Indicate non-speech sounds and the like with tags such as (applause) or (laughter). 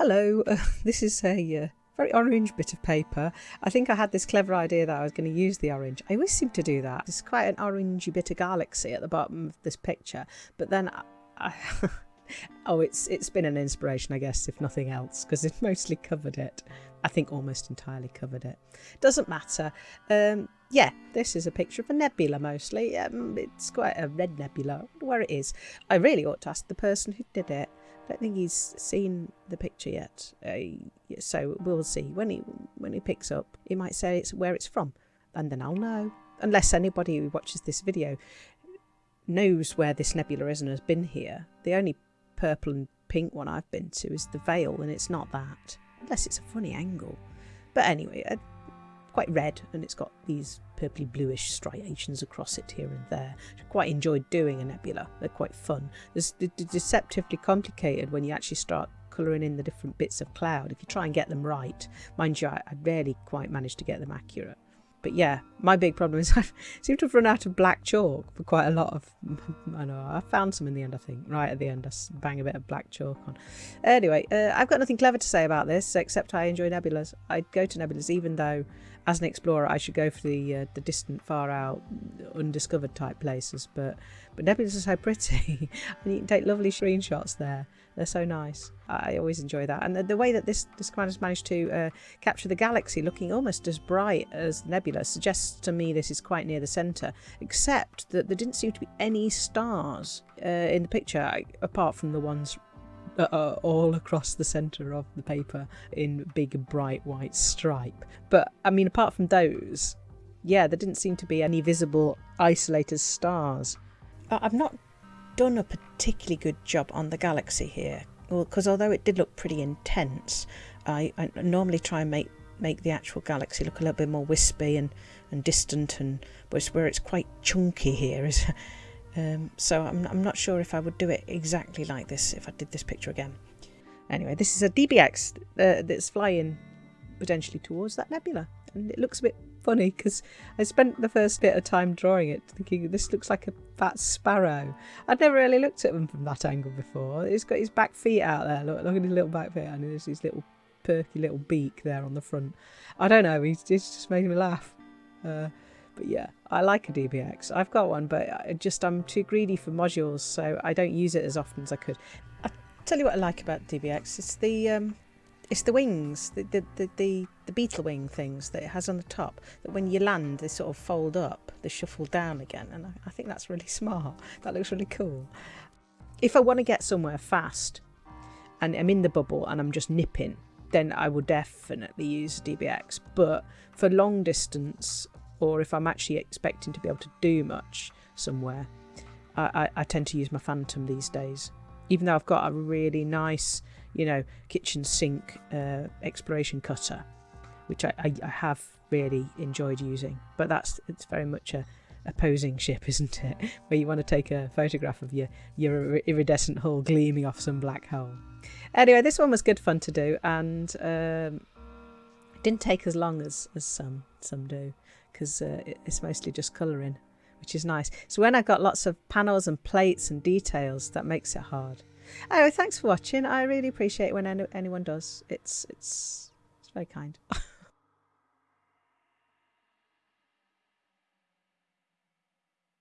hello, uh, (laughs) this is a uh, very orange bit of paper. I think I had this clever idea that I was going to use the orange. I always seem to do that. It's quite an orangey bit of galaxy at the bottom of this picture, but then I, I (laughs) oh, it's it's been an inspiration, I guess, if nothing else, because it (laughs) mostly covered it. I think almost entirely covered it. Doesn't matter. Um, yeah, this is a picture of a nebula mostly. Um, it's quite a red nebula. where it is. I really ought to ask the person who did it. Don't think he's seen the picture yet. Uh, so we'll see. When he when he picks up, he might say it's where it's from, and then I'll know. Unless anybody who watches this video knows where this nebula is and has been here. The only purple and pink one I've been to is the Veil, and it's not that. Unless it's a funny angle. But anyway, uh, quite red, and it's got these purpley bluish striations across it here and there. I quite enjoyed doing a nebula. They're quite fun. It's deceptively complicated when you actually start colouring in the different bits of cloud. If you try and get them right, mind you, I, I rarely quite manage to get them accurate. But yeah, my big problem is (laughs) I seem to have run out of black chalk for quite a lot of. (laughs) I know I found some in the end. I think right at the end, I bang a bit of black chalk on. Anyway, uh, I've got nothing clever to say about this except I enjoy nebulas. I go to nebulas even though, as an explorer, I should go for the uh, the distant, far out, undiscovered type places. But but nebulas are so pretty, (laughs) and you can take lovely screenshots there. They're so nice. I always enjoy that. And the, the way that this, this has managed to uh, capture the galaxy looking almost as bright as the Nebula suggests to me this is quite near the centre, except that there didn't seem to be any stars uh, in the picture apart from the ones are all across the centre of the paper in big bright white stripe. But I mean, apart from those, yeah, there didn't seem to be any visible isolated stars. I've not done a particularly good job on the Galaxy here. Because well, although it did look pretty intense, I, I, normally try and make make the actual galaxy look a little bit more wispy and, and distant, and but it's where it's quite chunky here is. Um, so I'm, I'm not sure if I would do it exactly like this if I did this picture again. Anyway, this is a DBX uh, that's flying potentially towards that nebula, and it looks a bit funny because I spent the first bit of time drawing it thinking this looks like a fat sparrow. I'd never really looked at him from that angle before. He's got his back feet out there. Look, look at his little back feet and there's his little perky little beak there on the front. I don't know. He's, he's just making me laugh. Uh, but yeah, I like a DBX. I've got one, but I just I'm too greedy for modules, so I don't use it as often as I could. I tell you what I like about DBX. It's the um, it's the wings, the, the, the, the, the beetle wing things that it has on the top, that when you land, they sort of fold up, they shuffle down again. And I, I think that's really (laughs) smart. That looks really cool. If I want to get somewhere fast and I'm in the bubble and I'm just nipping, then I will definitely use DBX. But for long distance, or if I'm actually expecting to be able to do much somewhere, I, I, I tend to use my Phantom these days. Even though I've got a really nice you know, kitchen sink uh, exploration cutter, which I, I, I, have really enjoyed using. But that's it's very much a, a posing ship, (laughs) isn't it? Where you want to take a photograph of your your iridescent hull gleaming off some black hole. Anyway, this one was good fun to do, and um, didn't take as long as as some some do, because uh, it's mostly just colouring, which is nice. So when I've got lots of panels and plates and details, that makes it hard. Anyway, thanks for watching. I really appreciate when any- anyone does. It's it's it's very kind. (laughs)